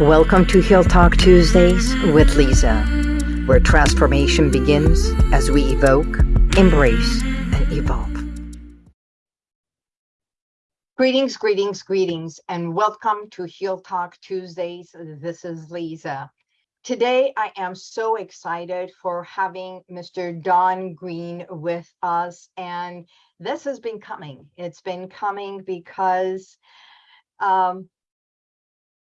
Welcome to Heal Talk Tuesdays with Lisa, where transformation begins as we evoke, embrace, and evolve. Greetings, greetings, greetings, and welcome to Heal Talk Tuesdays. This is Lisa. Today, I am so excited for having Mr. Don Green with us, and this has been coming. It's been coming because um,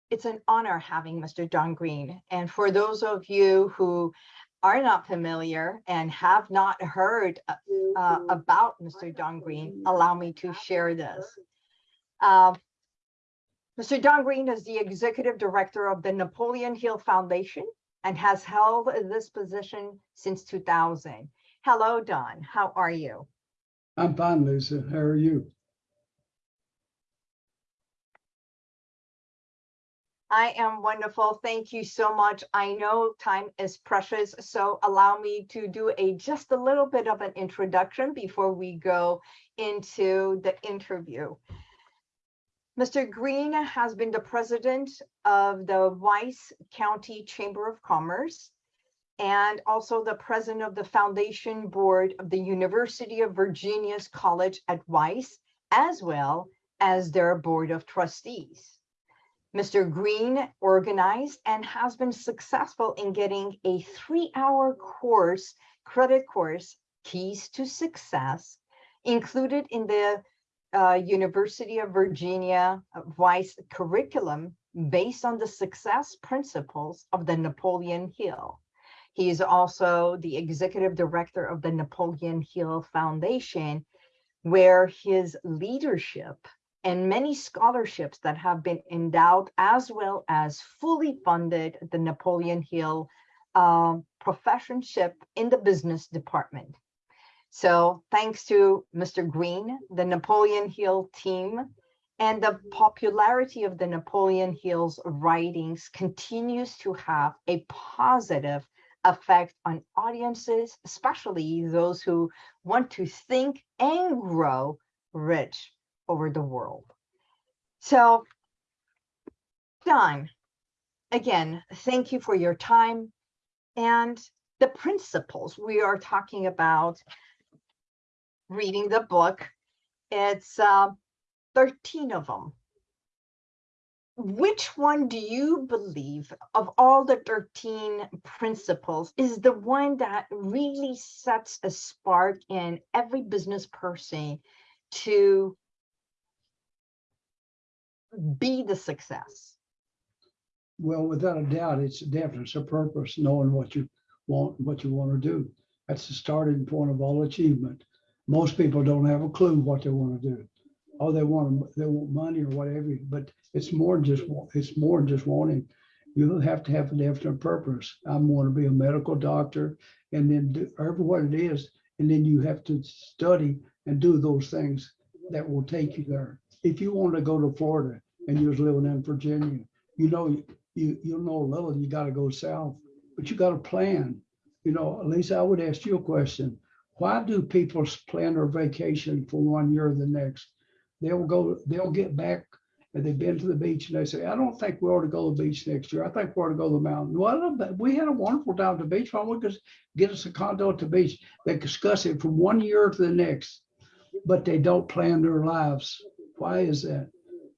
it's an honor having Mr. Don Green. And for those of you who are not familiar and have not heard uh, uh about Mr. Don Green, allow me to share this. Uh, Mr. Don Green is the executive director of the Napoleon Hill Foundation and has held this position since 2000. Hello, Don. How are you? I'm fine, Lisa. How are you? I am wonderful. Thank you so much. I know time is precious, so allow me to do a just a little bit of an introduction before we go into the interview. Mr. Green has been the president of the Wise County Chamber of Commerce and also the president of the foundation board of the University of Virginia's College at Wise, as well as their board of trustees. Mr. Green organized and has been successful in getting a three-hour course, credit course, Keys to Success, included in the uh, University of Virginia Wise curriculum based on the success principles of the Napoleon Hill. He is also the executive director of the Napoleon Hill Foundation, where his leadership and many scholarships that have been endowed as well as fully funded the Napoleon Hill uh, professorship in the business department. So thanks to Mr. Green, the Napoleon Hill team, and the popularity of the Napoleon Hill's writings continues to have a positive effect on audiences, especially those who want to think and grow rich over the world. So, Don, again, thank you for your time and the principles we are talking about reading the book. It's uh, 13 of them. Which one do you believe of all the 13 principles is the one that really sets a spark in every business person to be the success? Well, without a doubt, it's a purpose, knowing what you want, what you want to do. That's the starting point of all achievement. Most people don't have a clue what they want to do. Oh, they want they want money or whatever, but it's more just it's more just wanting. You have to have a definite purpose. I want to be a medical doctor, and then do whatever what it is, and then you have to study and do those things that will take you there. If you want to go to Florida and you was living in Virginia, you know, you, you know a little, you got to go south, but you got to plan. You know, at least I would ask you a question. Why do people plan their vacation for one year or the next? They'll go, they'll get back and they've been to the beach and they say, I don't think we ought to go to the beach next year. I think we ought to go to the mountain. Well, we had a wonderful time at the beach. Why don't we just get us a condo at the beach? They discuss it from one year to the next, but they don't plan their lives. Why is that?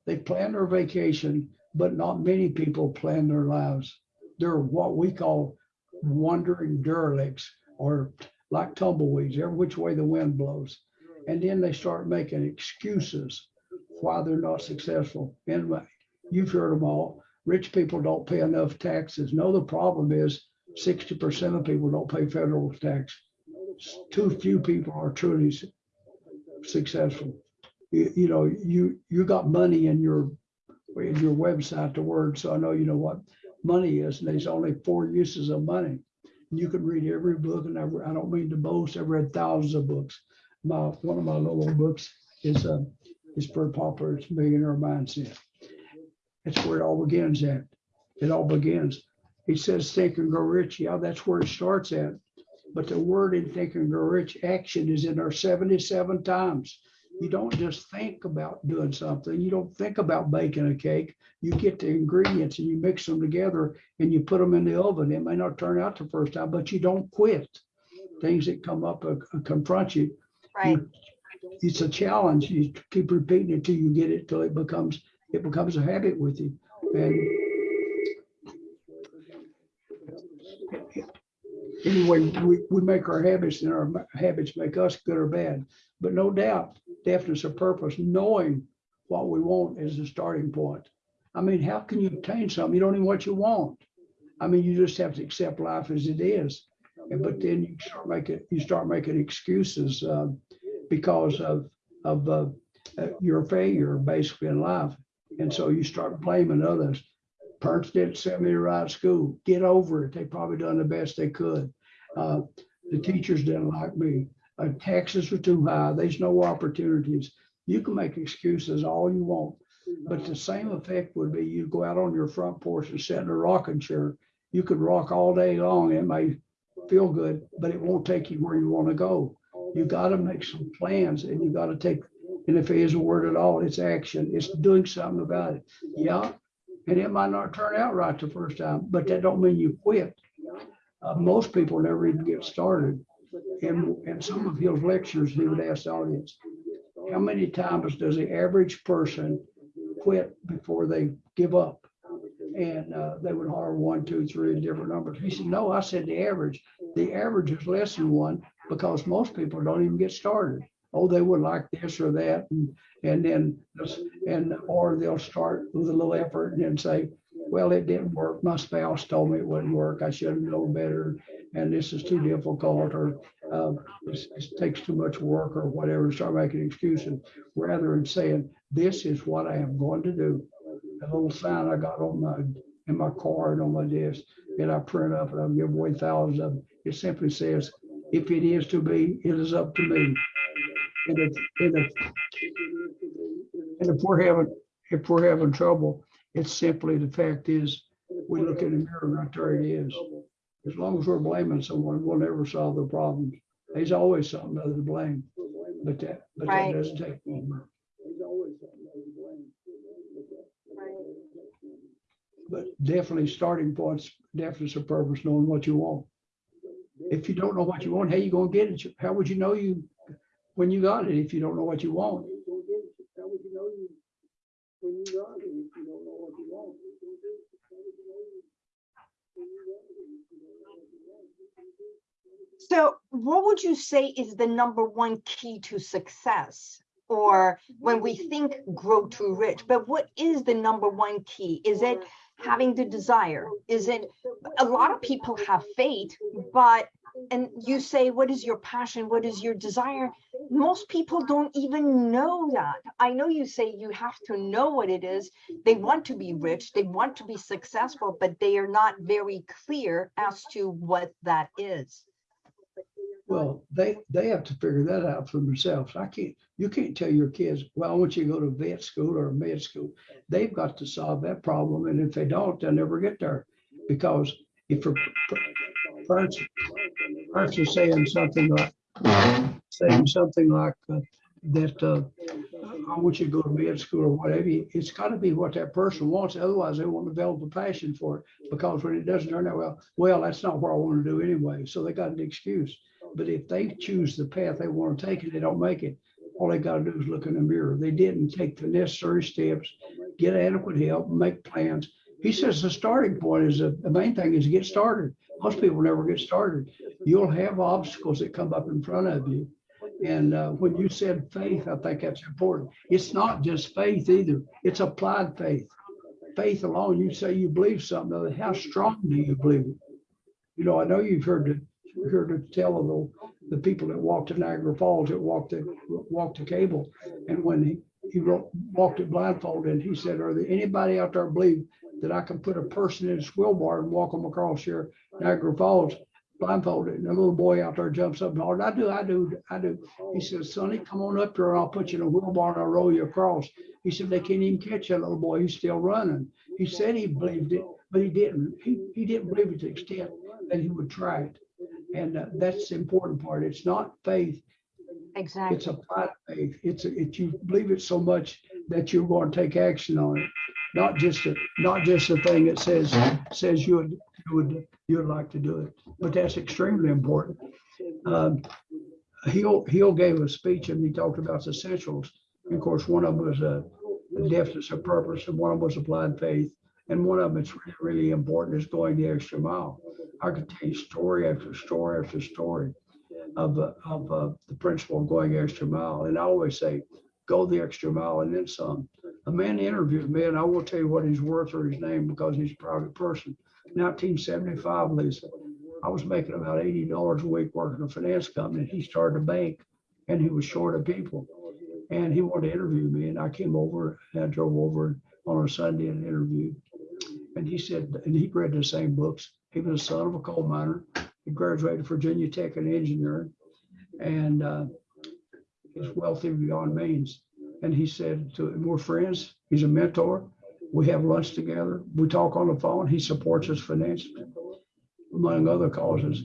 They plan their vacation, but not many people plan their lives. They're what we call wandering derelicts or like tumbleweeds, every which way the wind blows. And then they start making excuses why they're not successful. Anyway, you've heard them all. Rich people don't pay enough taxes. No, the problem is 60% of people don't pay federal tax. Too few people are truly successful you, know, you you got money in your in your website, the word, so I know you know what money is. And there's only four uses of money. You can read every book, and I, I don't mean to boast. I've read thousands of books. My one of my little books is uh, is pretty popular. It's Millionaire Mindset. That's where it all begins at. It all begins. He says, think and grow rich. Yeah, that's where it starts at. But the word in think and grow rich action is in there 77 times You don't just think about doing something. You don't think about baking a cake. You get the ingredients and you mix them together and you put them in the oven. It may not turn out the first time, but you don't quit. Things that come up uh, confront you. Right, It's a challenge. You keep repeating it till you get it till it becomes it becomes a habit with you. And anyway, we, we make our habits and our habits make us good or bad. But no doubt, definiteness of purpose, knowing what we want is the starting point. I mean, how can you obtain something? You don't even what you want. I mean, you just have to accept life as it is. But then you start making you start making excuses uh, because of of uh, uh, your failure basically in life. And so you start blaming others. Parents didn't send me to right school. Get over it. They probably done the best they could. Uh, the teachers didn't like me. Uh, taxes are too high. There's no opportunities. You can make excuses all you want, but the same effect would be you go out on your front porch and sit in a rocking chair. You could rock all day long. It may feel good, but it won't take you where you want to go. You got to make some plans and you got to take, and if it is a word at all, it's action. It's doing something about it. Yeah. And it might not turn out right the first time, but that don't mean you quit. Uh, most people never even get started. And, and some of his lectures, he would ask the audience, how many times does the average person quit before they give up? And uh, they would holler one, two, three, different numbers. He said, no, I said the average. The average is less than one because most people don't even get started. Oh, they would like this or that, and and then and or they'll start with a little effort and then say, well, it didn't work. My spouse told me it wouldn't work. I should have known better, and this is too difficult, or uh, this, this takes too much work, or whatever. Start making excuses rather than saying, this is what I am going to do. A little sign I got on my in my car and on my desk, and I print up and I give away thousands of them. It simply says, if it is to be, it is up to me. And if, and if, and if we're having, if we're having trouble, it's simply the fact is, we look in the mirror and right there it is. As long as we're blaming someone, we'll never solve the problems. There's always something other to blame. But that, but that doesn't take long. But definitely starting points, definitely a purpose, knowing what you want. If you don't know what you want, how you gonna get it? How would you know you, when you got it, if you don't know what you want? so what would you say is the number one key to success? Or when we think grow to rich, but what is the number one key? Is it having the desire? Is it, a lot of people have faith, but, and you say, what is your passion? What is your desire? Most people don't even know that. I know you say you have to know what it is. They want to be rich, they want to be successful, but they are not very clear as to what that is. Well, they, they have to figure that out for themselves. I can't, you can't tell your kids, well, I want you to go to vet school or med school. They've got to solve that problem. And if they don't, they'll never get there. Because if parents, parents are saying something like, saying something like uh, that, uh, I want you to go to med school or whatever, it's got to be what that person wants. Otherwise, they won't develop a passion for it. Because when it doesn't turn out well, well, that's not what I want to do anyway. So they got an excuse. But if they choose the path they want to take and they don't make it, all they got to do is look in the mirror. They didn't take the necessary steps, get adequate help, make plans. He says the starting point is the the main thing is to get started. Most people never get started. You'll have obstacles that come up in front of you. And uh, when you said faith, I think that's important. It's not just faith either. It's applied faith. Faith alone, you say you believe something, how strong do you believe it? You know, I know you've heard the heard the tell of the, the people that walked to Niagara Falls, that walked the walked the cable. And when he, he wrote, walked it blindfolded, and he said, Are there anybody out there believe that I can put a person in a wheelbarrow and walk them across here, Niagara Falls, blindfolded? And a little boy out there jumps up and hollers, I do, I do, I do. He says, Sonny, come on up here and I'll put you in a wheelbarrow and I'll roll you across. He said, They can't even catch that little boy. He's still running. He said he believed it, but he didn't. He, he didn't believe it to the extent that he would try it. And uh, that's the important part. It's not faith. exactly. It's applied faith. It's, a- it, you believe it so much that you're going to take action on it. Not just, a not just a thing that says, says you would, you would, like to do it, but that's extremely important. Um, Hill, Hill gave a speech and he talked about the essentials. Of course, one of them was a definiteness of purpose and one of them was applied faith. And one of them that's really, really important is going the extra mile. I could tell you story after story after story of, uh, of uh, the principle of going the extra mile. And I always say, go the extra mile and then some. A man interviewed me, and I will tell you what he's worth or his name because he's a private person. 1975, Lisa, I was making about $80 a week working in a finance company. He started a bank and he was short of people. And he wanted to interview me, and I came over and I drove over on a Sunday and interviewed. And he said, and he read the same books. He was a son of a coal miner. He graduated Virginia Tech in engineering, and uh, he's wealthy beyond means. And he said to we're friends. He's a mentor. We have lunch together. We talk on the phone. He supports us financially, among other causes.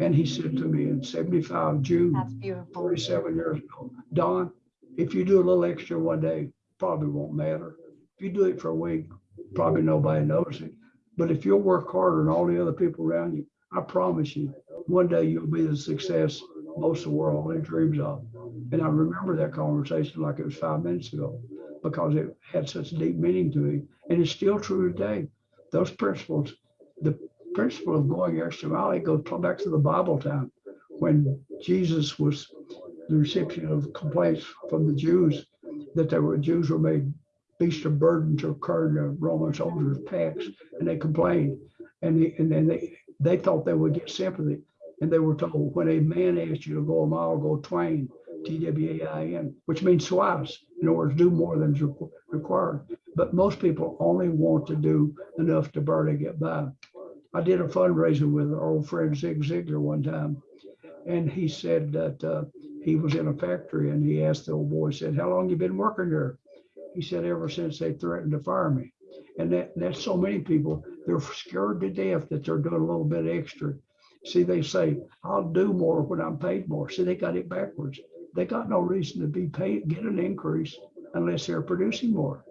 And he said to me in 75 June, That's beautiful. 47 years ago, Don, if you do a little extra one day, probably won't matter. If you do it for a week, probably nobody knows it. But if you'll work harder than all the other people around you, I promise you, one day you'll be the success most of the world only dreams of. And I remember that conversation like it was five minutes ago because it had such deep meaning to me. And it's still true today. Those principles, the principle of going extra mile, goes back to the Bible time when Jesus was the recipient of complaints from the Jews that there were Jews were made beasts of burden to carry the Roman soldiers' packs, and they complained. And, they, and then they, they thought they would get sympathy. And they were told, when a man asks you to go a mile, go twain, T-W-A-I-N, which means twice, in order to do more than required. But most people only want to do enough to barely get by. I did a fundraiser with our old friend Zig Ziglar one time, and he said that uh, he was in a factory and he asked the old boy, said, how long you been working there? He said, ever since they threatened to fire me. And that, that's so many people, they're scared to death that they're doing a little bit extra. See, they say, I'll do more when I'm paid more. See, they got it backwards. They got no reason to be paid, get an increase unless they're producing more.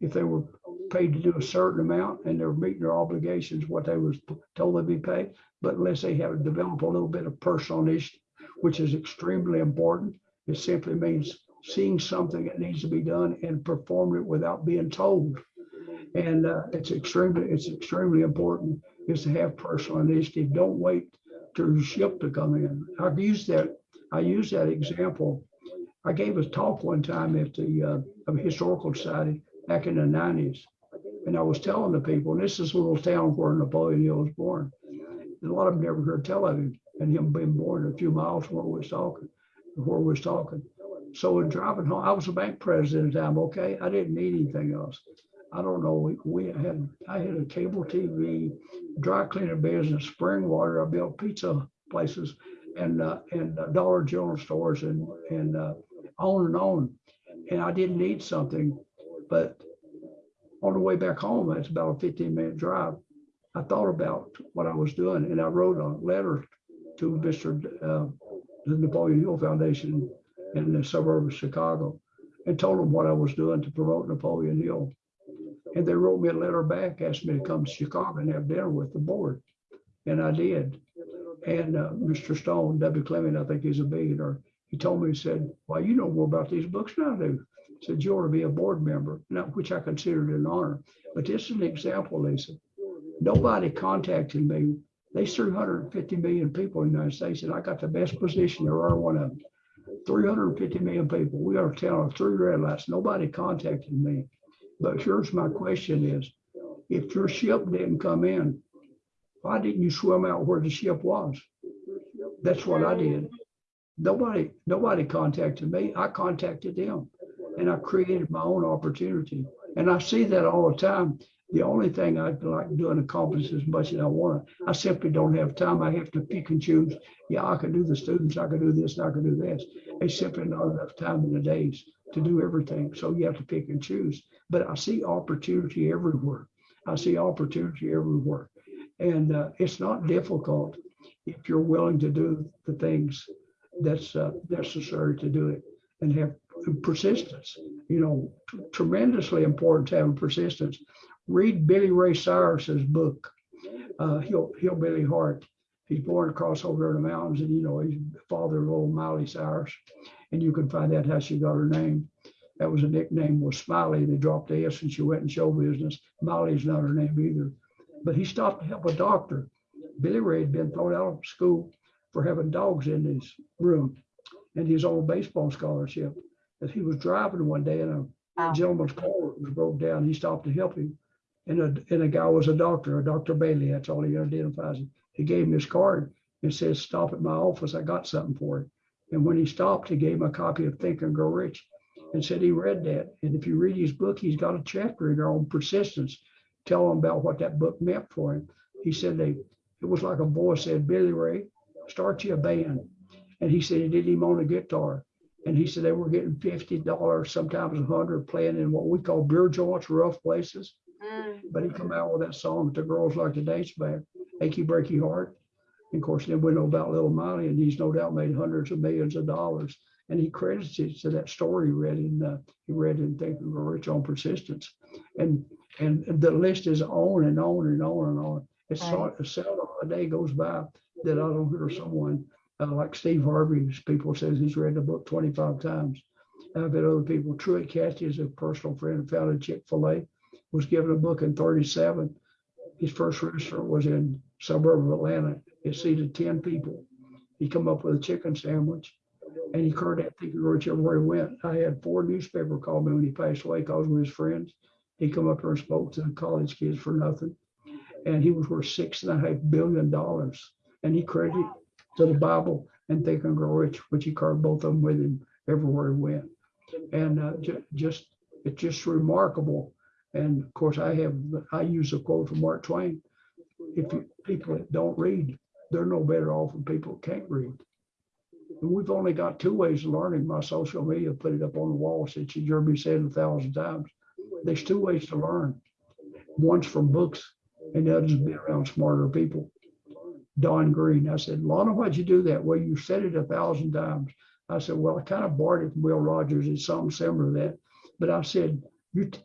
If they were paid to do a certain amount and they're meeting their obligations, what they was told they'd be paid, but unless they have developed a little bit of personal initiative, which is extremely important, it simply means seeing something that needs to be done and performing it without being told. And uh, it's extremely, it's extremely important is to have personal initiative. Don't wait till the ship to come in. I've used that, I use that example. I gave a talk one time at the uh, Historical Society back in the nineties. And I was telling the people, and this is a little town where Napoleon Hill was born. And a lot of them never heard tell of him and him being born a few miles from where we was talking, where we was talking. So in driving home, I was a bank president at the time, okay? I didn't need anything else. I don't know, we, we had, I had a cable TV, dry cleaning business, spring water, I built pizza places and, uh, and uh, Dollar General stores and, and, uh, on and on. And I didn't need something, but on the way back home, it's about a fifteen minute drive. I thought about what I was doing and I wrote a letter to Mr. uh, the Napoleon Hill Foundation in the suburb of Chicago and told them what I was doing to promote Napoleon Hill. And they wrote me a letter back, asked me to come to Chicago and have dinner with the board. And I did. And uh, Mr. Stone, W. Clement, I think he's a billionaire, he told me, he said, well, you know more about these books than I do. He Said, you ought to be a board member, not which I considered an honor. But this is an example, Lisa. Nobody contacted me. There's 350 million people in the United States, and I got the best position there are one of them. 350 million people. We are of three red lights. Nobody contacted me. But here's my question is, if your ship didn't come in, why didn't you swim out where the ship was? That's what I did. Nobody, nobody contacted me. I contacted them and I created my own opportunity. And I see that all the time. The only thing I'd like to do and accomplish as much as I want, I simply don't have time. I have to pick and choose. Yeah, I can do the students, I can do this, I can do this. It's simply not enough time in the days to do everything. So you have to pick and choose. But I see opportunity everywhere. I see opportunity everywhere. And uh, it's not difficult if you're willing to do the things that's uh, necessary to do it and have persistence. You know, tremendously important to have persistence. Read Billy Ray Cyrus's book, uh, Hill, Hillbilly Heart. He's born across over in the mountains, and you know he's the father of old Miley Cyrus, and you can find out how she got her name. That was a nickname was Smiley. They dropped the S and she went in show business. Molly's not her name either. But he stopped to help a doctor. Billy Ray had been thrown out of school for having dogs in his room and his old baseball scholarship. As he was driving one day and a Wow. gentleman's car was broke down, he stopped to help him. And a, and a guy was a doctor, a Dr. Bailey, that's all he identifies him. He gave him his card and says, stop at my office, I got something for you. And when he stopped, he gave him a copy of Think and Grow Rich and said he read that. And if you read his book, he's got a chapter in there on persistence, telling him about what that book meant for him. He said they, it was like a voice said, Billy Ray, start you a band. And he said he didn't even own a guitar. And he said they were getting fifty dollars, sometimes a hundred, playing in what we call beer joints, rough places. Mm, But he come out with that song that the girls like to dance back, Achy Breaky Heart. And of course, then we know about Little Miley, and he's no doubt made hundreds of millions of dollars. And he credits it to that story he read in uh, he read in Think and Grow Rich on persistence. And and the list is on and on and on and on. It's Right. so seldom a day goes by that I don't hear someone uh, like Steve Harvey's people says he's read the book 25 times. I've had other people. Truett Cathy is a personal friend and founded Chick-fil-A, was given a book in 37. His first restaurant was in suburb of Atlanta. It seated 10 people. He come up with a chicken sandwich and he currently thinking rich everywhere he went. I had four newspaper call me when he passed away because we his friends. He come up here and spoke to college kids for nothing. And he was worth six and a half billion dollars. And he credited to the Bible and Think and Grow Rich, which he carried both of them with him everywhere he went. And uh, ju- just, it's just remarkable. And of course, I have, I use a quote from Mark Twain. If you, people that don't read, they're no better off than people that can't read. And we've only got two ways of learning. My social media put it up on the wall, since say it a thousand times. There's two ways to learn. One's from books and the other's be around smarter people. Don Green, I said, Lana, why'd you do that? Well, you said it a thousand times. I said, well, I kind of borrowed it from Will Rogers. It's something similar to that. But I said,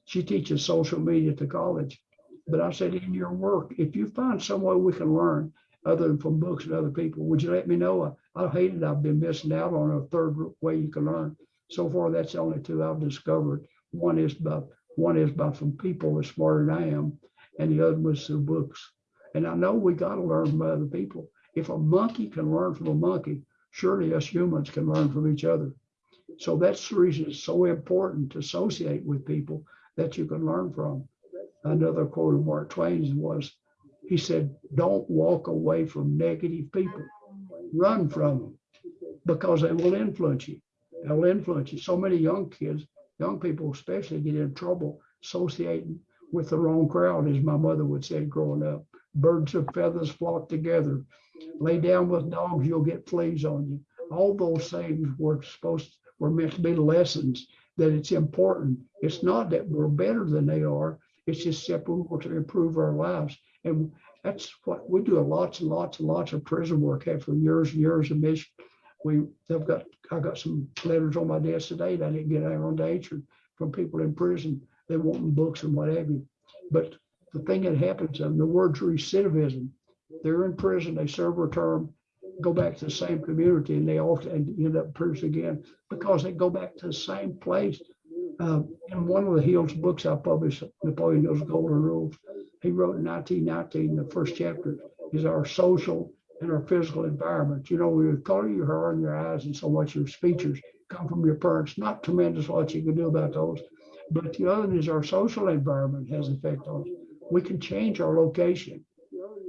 she teaches social media at the college. But I said, in your work, if you find some way we can learn other than from books and other people, would you let me know? I, I hate it. I've been missing out on a third way you can learn. So far, that's the only two I've discovered. One is by one is by some people that's smarter than I am, and the other was through books. And I know we got to learn from other people. If a monkey can learn from a monkey, surely us humans can learn from each other. So that's the reason it's so important to associate with people that you can learn from. Another quote of Mark Twain's was, he said, don't walk away from negative people. Run from them because they will influence you. They'll influence you. So many young kids, young people especially get in trouble associating with the wrong crowd, as my mother would say growing up. Birds of feathers flock together. Lay down with dogs, you'll get fleas on you. All those things were supposed, were meant to be lessons that it's important. It's not that we're better than they are. It's just that we want to improve our lives. And that's what we do lots and lots and lots of prison work for years and years of mission. We have got, I got some letters on my desk today that I didn't get out on danger from people in prison. They want books and what have you. But the thing that happens, and the word's recidivism, they're in prison, they serve a term, go back to the same community and they often end up in prison again because they go back to the same place. Uh, in one of the Hills books I published, Napoleon Hill's Golden Rules, he wrote in 1919, the first chapter is our social and our physical environment. You know, your color, your hair, and your eyes, and so much your features come from your parents. Not tremendous what you can do about those. But the other is our social environment has effect on us. We can change our location.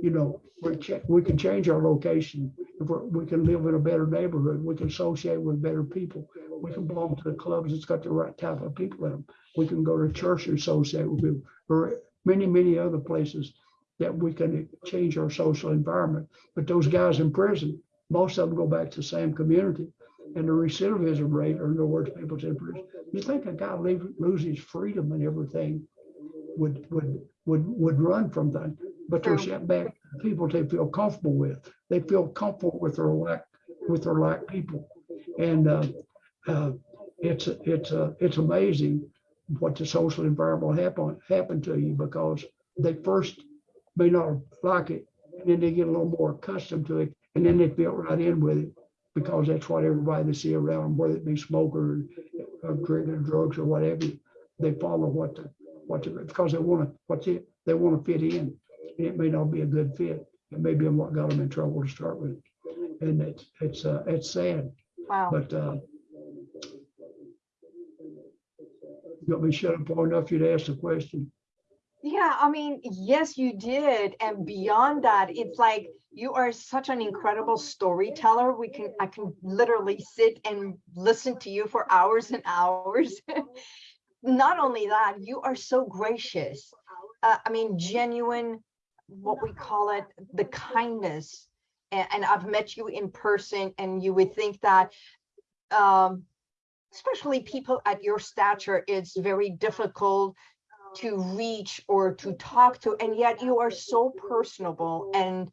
You know, we, cha- we can change our location. If we can live in a better neighborhood, we can associate with better people. We can belong to the clubs that's got the right type of people in them. We can go to church and associate with people, or many, many other places that we can change our social environment. But those guys in prison, most of them go back to the same community. And the recidivism rate, or in other words, people in prison, you think a guy leave, loses freedom and everything would would would would run from that. But they're sent back people they feel comfortable with. They feel comfortable with their lack with their lack people. And uh, uh, it's, it's, uh, it's amazing what the social environment will happen, happen to you because they first may not like it. And then they get a little more accustomed to it and then they fit right in with it because that's what everybody they see around them, whether it be smoker or drinking drugs or whatever. They follow what the, what the, because they want to, what's it, they want to fit in. And it may not be a good fit. It may be what got them in trouble to start with. And it's, it's, uh, it's sad, Wow. but, uh, you got me shut up long enough you to ask the question. Yeah, I mean, yes, you did. And beyond that, it's like you are such an incredible storyteller. We can, I can literally sit and listen to you for hours and hours. Not only that, you are so gracious. Uh, I mean, genuine, what we call it, the kindness. And, and I've met you in person and you would think that, um, especially people at your stature, it's very difficult to reach or to talk to, and yet you are so personable and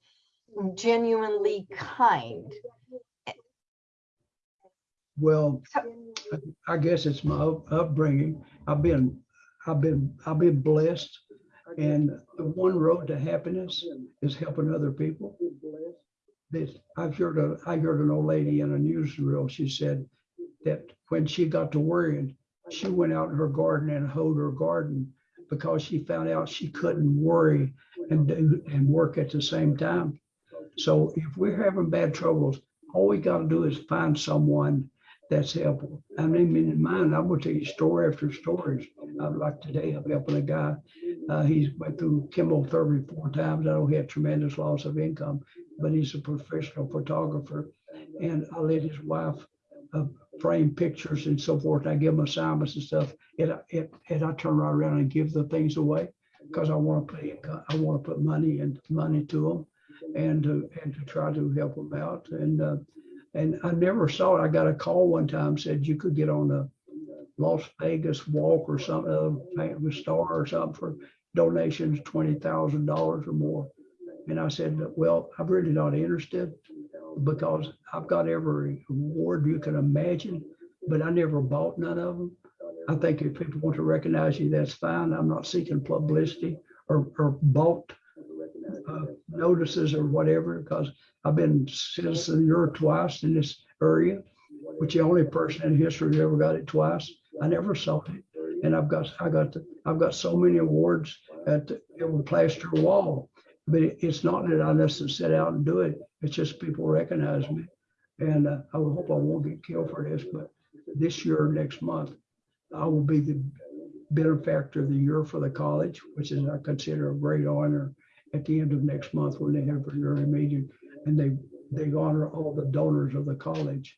genuinely kind. Well, So- I guess it's my upbringing. I've been, I've been, I've been blessed. And the one road to happiness is helping other people. This, I've heard, a, I heard an old lady in a newsreel, she said that when she got to worrying, she went out in her garden and hoed her garden because she found out she couldn't worry and do, and work at the same time. So if we're having bad troubles, all we gotta do is find someone that's helpful. I mean, in mind, I'm gonna tell you story after stories. Uh, like today, I'm helping a guy. Uh, he's went through chemotherapy four times. I know he had tremendous loss of income, but he's a professional photographer. And I let his wife uh, frame pictures and so forth. I give them assignments and stuff. And, I- and, I turn right around and give the things away because I want to put I want to put money and money to them and to, and to try to help them out. And, uh, and I never saw it. I got a call one time, said you could get on the Las Vegas walk or something, uh, famous star or something for donations, twenty thousand dollars or more. And I said, well, I'm really not interested because I've got every award you can imagine, but I never bought none of them. I think if people want to recognize you, that's fine. I'm not seeking publicity or, or bought uh, notices or whatever, because I've been citizen of the year twice in this area, which the only person in history who ever got it twice. I never sought it. And I've got, I got, the- I've got so many awards that it will plaster a wall. But it- it's not that I necessarily set out and do it. It's just people recognize me. And uh, I hope I won't get killed for this, but this year, next month, I will be the benefactor of the year for the college, which is I consider a great honor at the end of next month when they have their yearly meeting. And they, they honor all the donors of the college.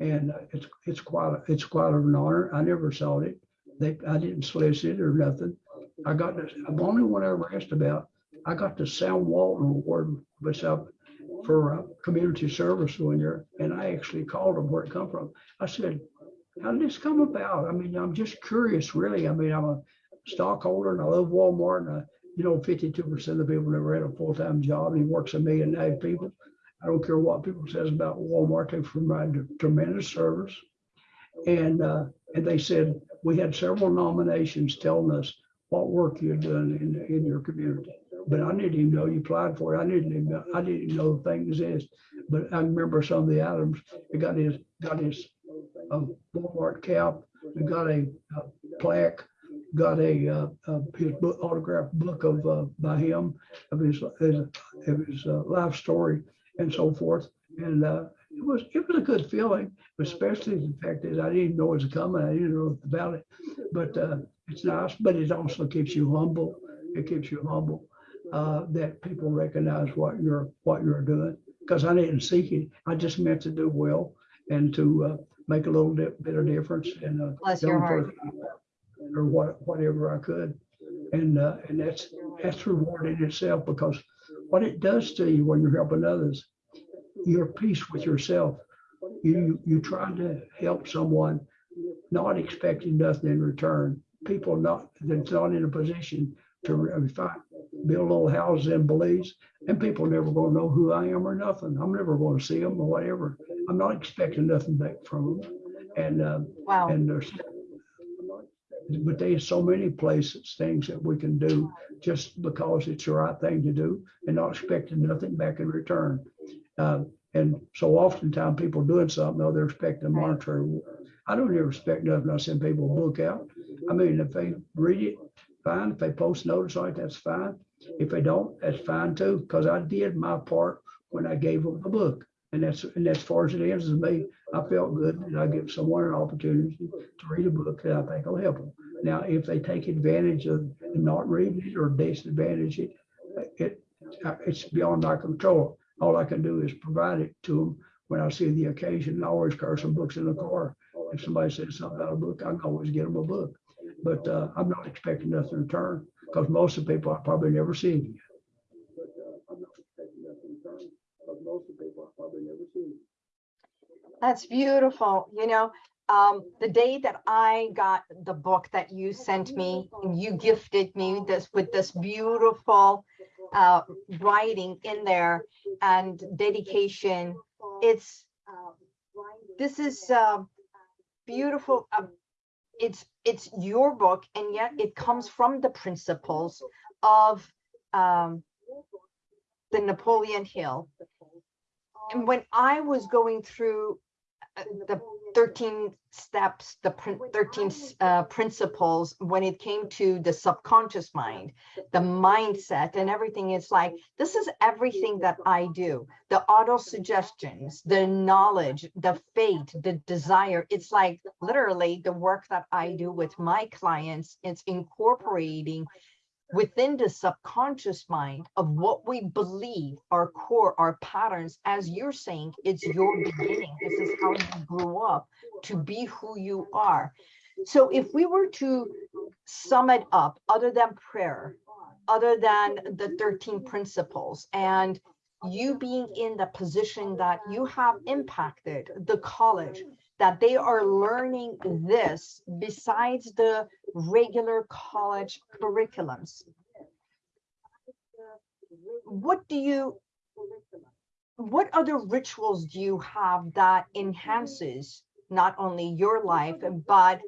And uh, it's, it's quite, a- it's quite an honor. I never saw it. They, I didn't solicit or nothing. I got the only one I ever asked about, I got the Sam Walton Award, which I, for community service one year, and I actually called them where it come from. I said, how did this come about? I mean, I'm just curious, really. I mean, I'm a stockholder and I love Walmart and I, you know, fifty-two percent of the people never had a full-time job. He works a million and a half people. I don't care what people says about Walmart, they provide tremendous service. And, uh, and they said, we had several nominations telling us what work you're doing in, in your community. But I didn't even know you applied for it. I didn't even, know- I didn't even know the thing exists. But I remember some of the items, it got his, got his uh, Walmart cap, it got a uh, plaque, got a, uh, uh, his book, autographed book of, uh, by him, of his, his, of his life story and so forth. And, it was, it was a good feeling, especially the fact that I didn't know it was coming. I didn't know about it. But, it's nice, but it also keeps you humble. It keeps you humble, uh, that people recognize what you're, what you're doing. Because I didn't seek it. I just meant to do well and to, uh, make a little bit, of difference and, uh, Bless your heart. Or what, whatever I could. And, uh, and that's, that's rewarding itself because what it does to you when you're helping others, you're at peace with yourself. You, you try to help someone, not expecting nothing in return. People not, that's not in a position to, re- I mean, if I, build little houses in Belize, and people never gonna know who I am or nothing. I'm never gonna see them or whatever. I'm not expecting nothing back from them. And, uh, Wow. and there's, but there's so many places, things that we can do just because it's the right thing to do and not expecting nothing back in return. Uh, and so oftentimes people doing something, though they're expecting monetary. I don't ever expect nothing. I send people a book out. I mean, if they read it, fine. If they post notice on it, that's fine. If they don't, that's fine too, because I did my part when I gave them the book. And that's, and as far as it ends with me, I felt good that I give someone an opportunity to read a book that I think will help them. Now, if they take advantage of not reading it or disadvantage it, it, it's beyond my control. All I can do is provide it to them when I see the occasion. I always carry some books in the car. If somebody says something about a book, I can always get them a book. But uh, I'm not expecting nothing in return because most of the people I probably never see again. That's beautiful. You know, um, the day that I got the book that you sent me, and you gifted me this with this beautiful uh, writing in there and dedication. It's this is uh, beautiful. Uh, it's it's your book, and yet it comes from the principles of um, the Napoleon Hill. And when I was going through uh, the 13 steps, the prin- 13 uh, principles, when it came to the subconscious mind, the mindset and everything, it's like, this is everything that I do. The auto suggestions, the knowledge, the fate, the desire. It's like literally the work that I do with my clients, it's incorporating within the subconscious mind of what we believe our core our patterns. As you're saying it's your beginning. This is how you grew up to be who you are. So if we were to sum it up other than prayer other than the 13 principles and you being in the position that you have impacted the college that they are learning this besides the regular college curriculums. What do you, what other rituals do you have that enhances not only your life, but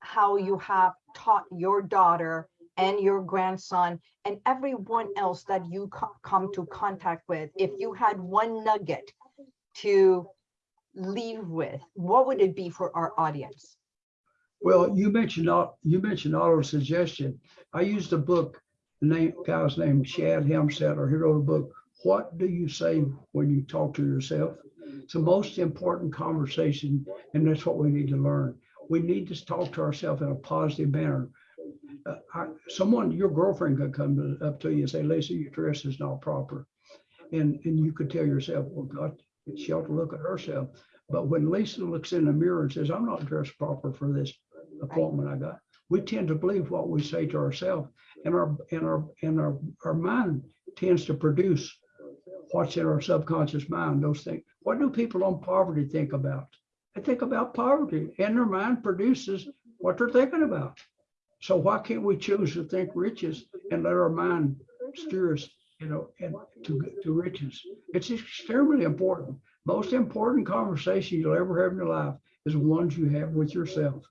how you have taught your daughter and your grandson and everyone else that you co- come to contact with? If you had one nugget to leave with, what would it be for our audience? Well, you mentioned, you mentioned auto suggestion. I used a book, the name, guy's name Shad Helmstetter. He wrote a book, What Do You Say When You Talk to Yourself? It's the most important conversation, and that's what we need to learn. We need to talk to ourselves in a positive manner. Uh, I- someone, your girlfriend could come to- up to you and say, Lisa, your dress is not proper. And, and you could tell yourself, well, God, she ought to look at herself. But when Lisa looks in the mirror and says, I'm not dressed proper for this appointment I got, we tend to believe what we say to ourselves. And our and our and our, our mind tends to produce what's in our subconscious mind, those things. What do people on poverty think about? They think about poverty, and their mind produces what they're thinking about. So why can't we choose to think riches and let our mind steer us, you know, and to to riches? It's extremely important. Most important conversation you'll ever have in your life is the ones you have with yourself,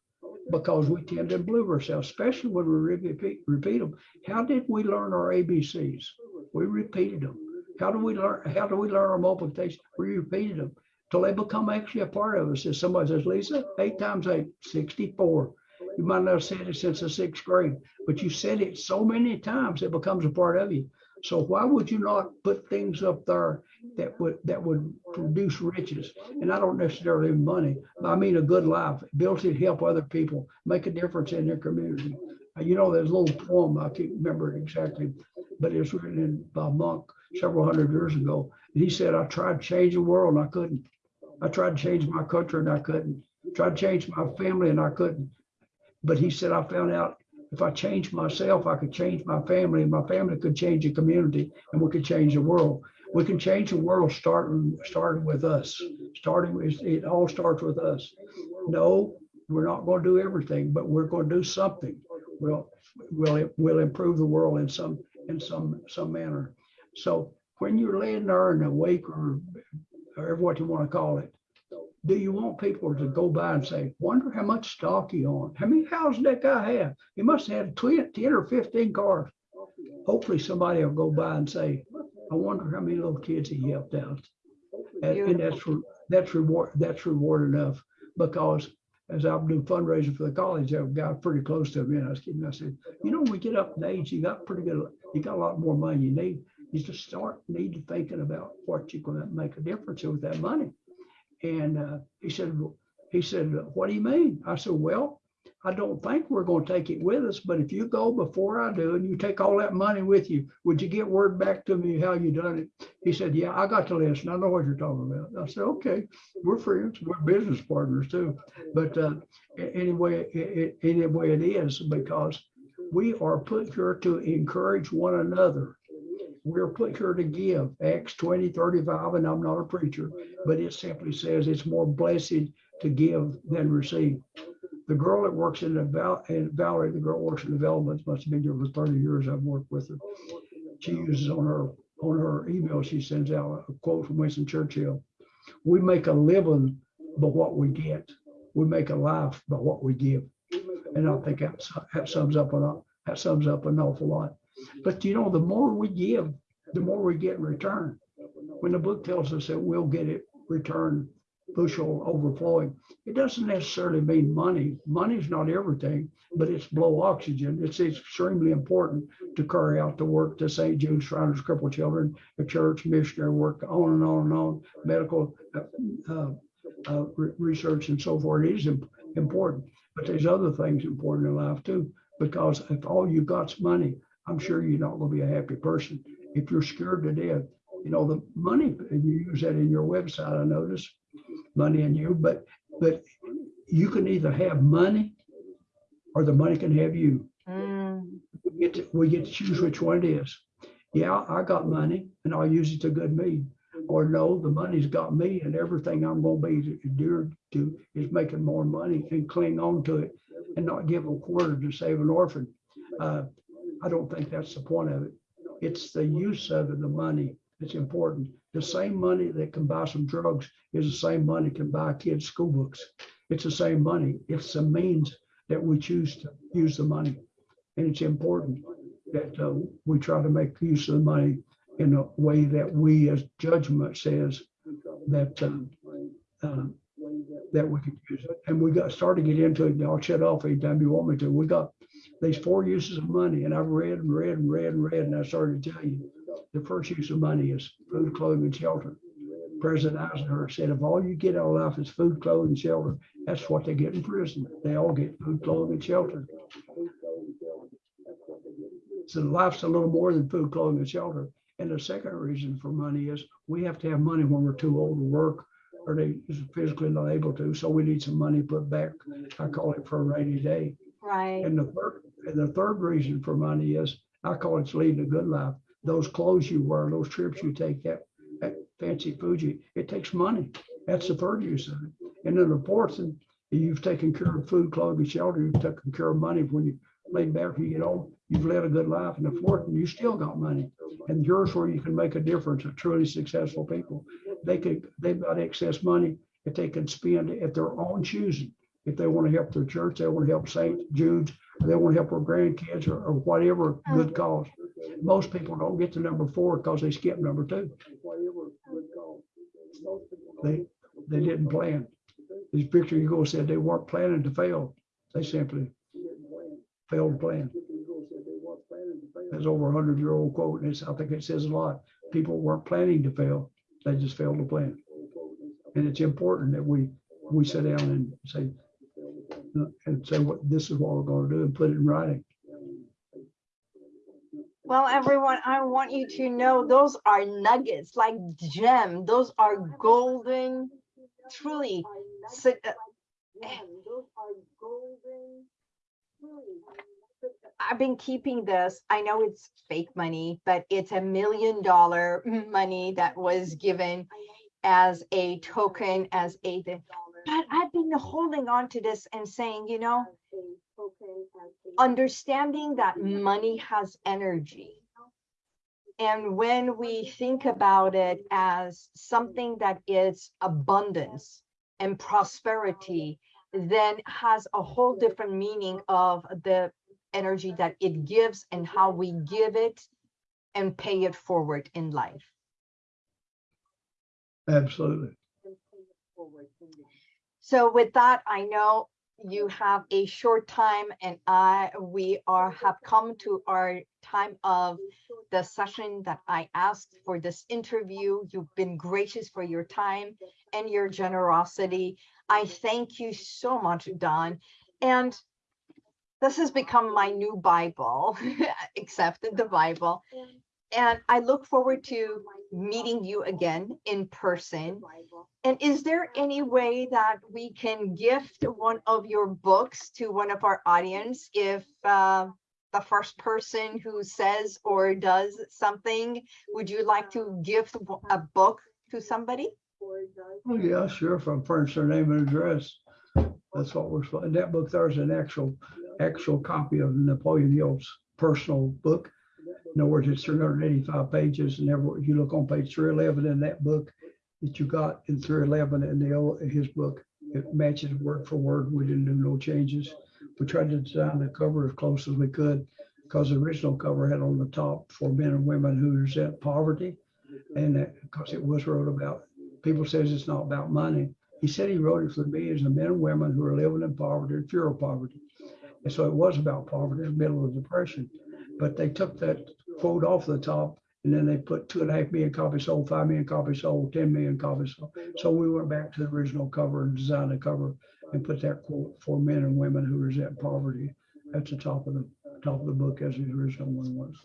because we tend to believe ourselves, especially when we repeat repeat them. How did we learn our ABCs? We repeated them. How do we learn? How do we learn our multiplication? We repeated them till they become actually a part of us. If somebody says, Lisa, eight times eight, 64. You might not have said it since the sixth grade, but you said it so many times it becomes a part of you. So why would you not put things up there that would that would produce riches? And I don't necessarily mean money, but I mean a good life, ability to help other people, make a difference in their community. Uh, You know, there's a little poem, I can't remember exactly, but it was written by a monk several hundred years ago. And he said, I tried to change the world and I couldn't. I tried to change my country and I couldn't. I Tried to change my family and I couldn't. But he said, I found out if I change myself, I could change my family and my family could change the community and we could change the world. We can change the world starting, starting with us. Starting it all starts with us. No, we're not going to do everything, but we're going to do something. We'll, we'll, we'll improve the world in some, in some, some manner. So when you're laying there in a wake or, or what you want to call it, do you want people to go by and say, wonder how much stock he owned? How many houses that guy have? He must have had 20, 10 or 15 cars. Hopefully somebody will go by and say, I wonder how many little kids he helped out. And, and that's, that's reward, that's reward enough because as I'm doing fundraising for the college, I've got pretty close to me and I was kidding. I said, you know, when we get up in age, you got pretty good, you got a lot more money you need. You just start need to thinking about what you're going to make a difference with that money. And uh, he said, he said, what do you mean? I said, well, I don't think we're going to take it with us, but if you go before I do and you take all that money with you, would you get word back to me how you done it? He said, yeah, I got the list and I know what you're talking about. I said, okay, we're friends, we're business partners too. But uh, anyway, it, anyway it is because we are put here to encourage one another. We're put here to give Acts 20, 35, and I'm not a preacher, but it simply says it's more blessed to give than receive. The girl that works in the Val, and Valerie, the girl works in development, must have been here for 30 years. I've worked with her. She uses on her, on her email, she sends out a quote from Winston Churchill. We make a living by what we get. We make a life by what we give. And I think that, that sums up an, that sums up an awful lot. But you know, the more we give, the more we get in return. When the book tells us that we'll get it returned bushel overflowing, it doesn't necessarily mean money. Money's not everything, but it's blow oxygen. It's extremely important to carry out the work to St. Jude's Shriners Crippled Children, the church, missionary work, on and on and on, medical uh, uh, uh, re- research and so forth. It is im- important, but there's other things important in life too. Because if all you got's money, I'm sure you're not going to be a happy person. If you're scared to death, you know the money. And you use that in your website. I notice money in you, but but you can either have money or the money can have you. Mm, We get to, we get to choose which one it is. Yeah, I got money and I'll use it to good me. Or no, the money's got me and everything I'm gonna be endured to is making more money and cling on to it and not give a quarter to save an orphan. Uh, I don't think that's the point of it. It's the use of it, the money that's important. The same money that can buy some drugs is the same money can buy kids' school books. It's the same money. It's the means that we choose to use the money. And it's important that uh, we try to make use of the money in a way that we, as judgment says, that um, um, that we could use it. And we got started to get into it. I'll shut off anytime you want me to. We got these four uses of money, and I've read and read and read and read, and I started to tell you the first use of money is food, clothing, and shelter. President Eisenhower said, if all you get out of life is food, clothing, and shelter, that's what they get in prison. They all get food, clothing, and shelter. So life's a little more than food, clothing, and shelter. And the second reason for money is we have to have money when we're too old to work or they physically not able to. So we need some money put back. I call it for a rainy day. right. And the third, the third reason for money is, I call it leading a good life. Those clothes you wear, those trips you take, that, that fancy you, it takes money. That's the third use of it. And then the fourth, and you've taken care of food, clothing, shelter, you've taken care of money when you lay back, you get old, you've led a good life. And the fourth, and you still got money. And yours where you can make a difference, of truly successful people. They could, they've got excess money that they can spend at their own choosing. If they want to help their church, they want to help St. Jude's, they want to help their grandkids or, or whatever oh. good cause. Most people don't get to number four because they skip number two. They, they didn't plan. As Victor Hugo said, they weren't planning to fail. They simply failed to plan. That's over a hundred year old quote. And it's, I think it says a lot. People weren't planning to fail. They just failed to plan. And it's important that we, we sit down and say, and say what, this is what we're going to do and put it in writing. Well, everyone, I want you to know those are nuggets, like gem. Those are golden, truly. uh, I've been keeping this. I know it's fake money, but it's a million dollar money that was given as a token, as a. but I've been holding on to this and saying, you know, understanding that money has energy And when we think about it as something that is abundance and prosperity, then has a whole different meaning of the energy that it gives and how we give it and pay it forward in life. Absolutely. So with that, I know you have a short time and I, we are, have come to our time of the session that I asked for this interview. You've been gracious for your time and your generosity. I thank you so much, Don. And this has become my new Bible, except the Bible. And I look forward to meeting you again in person. And is there any way that we can gift one of your books to one of our audience if uh, the first person who says or does something, would you like to gift a book to somebody? Oh, yeah, sure. From furnish their name and address, that's what we're, in that book, there's an actual, actual copy of Napoleon Hill's personal book. In other words, it's 385 pages and every, you look on page 311 in that book that you got in 311 in the, old- his book, it matches word for word. We didn't do no changes. We tried to design the cover as close as we could because the original cover had on the top for men and women who resent poverty. And because it was wrote about, people says it's not about money. He said he wrote it for the millions of men and women who are living in poverty and fear of poverty. And so it was about poverty, in the middle of depression. But they took that quote off the top and then they put two and a half million copies sold, five million copies sold, 10 million copies sold. So we went back to the original cover and designed the cover and put that quote for men and women who resent poverty at the top of the top of the book as the original one was.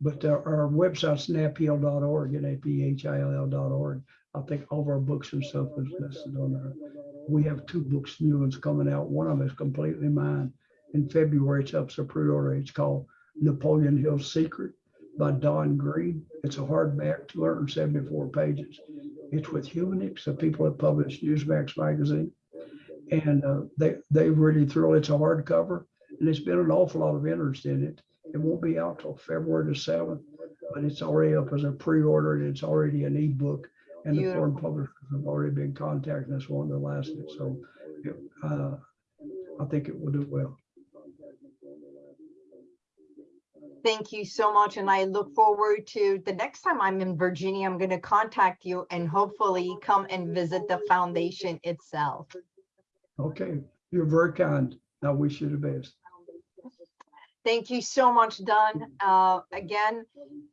But uh, our website's naphill.org, N-A-P-H-I-L-L.org. I think all of our books and stuff is listed on there. We have two books, new ones coming out. One of them is completely mine. In February, it's up for pre-order. It's called Napoleon Hill's Secret by Don Green. It's a hardback, 274 pages. It's with Humanix, the people that publish Newsmax magazine. And uh, they, they really thrill. It's a hardcover and there's been an awful lot of interest in it. It won't be out till February the seventh, but it's already up as a pre-order and it's already an ebook. And the foreign publishers have already been contacting us wanting to last it. So uh, I think it will do well. Thank you so much. And I look forward to the next time I'm in Virginia, I'm going to contact you and hopefully come and visit the foundation itself. Okay, you're very kind. I wish you the best. Thank you so much, Don. Uh, again,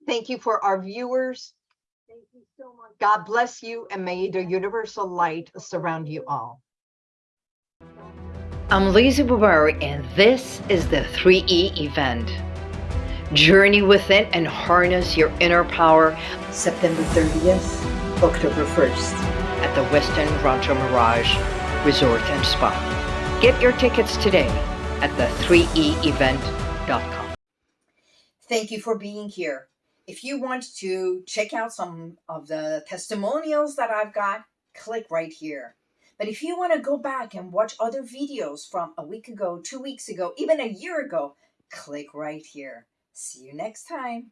thank you for our viewers. Thank you so much. God bless you and may the universal light surround you all. I'm Lizzie Bubari, and this is the 3E event. Journey within and harness your inner power September 30th, October 1st at the Westin Rancho Mirage Resort and Spa. Get your tickets today at the 3eevent.com. Thank you for being here. If you want to check out some of the testimonials that I've got, click right here. But if you want to go back and watch other videos from a week ago, two weeks ago, even a year ago, click right here. See you next time.